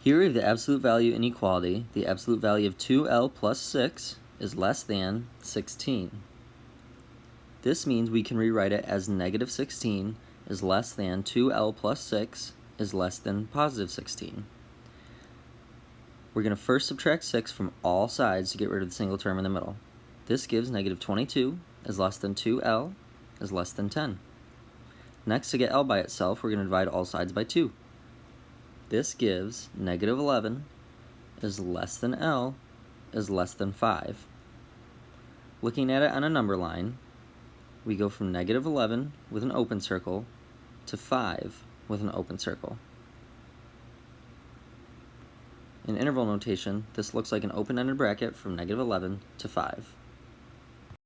Here we have the absolute value inequality. The absolute value of 2L plus 6 is less than 16. This means we can rewrite it as negative 16 is less than 2L plus 6 is less than positive 16. We're going to first subtract 6 from all sides to get rid of the single term in the middle. This gives negative 22 is less than 2L is less than 10. Next, to get L by itself, we're going to divide all sides by 2. This gives negative 11 is less than L is less than 5. Looking at it on a number line, we go from negative 11 with an open circle to 5 with an open circle. In interval notation, this looks like an open-ended bracket from negative 11 to 5.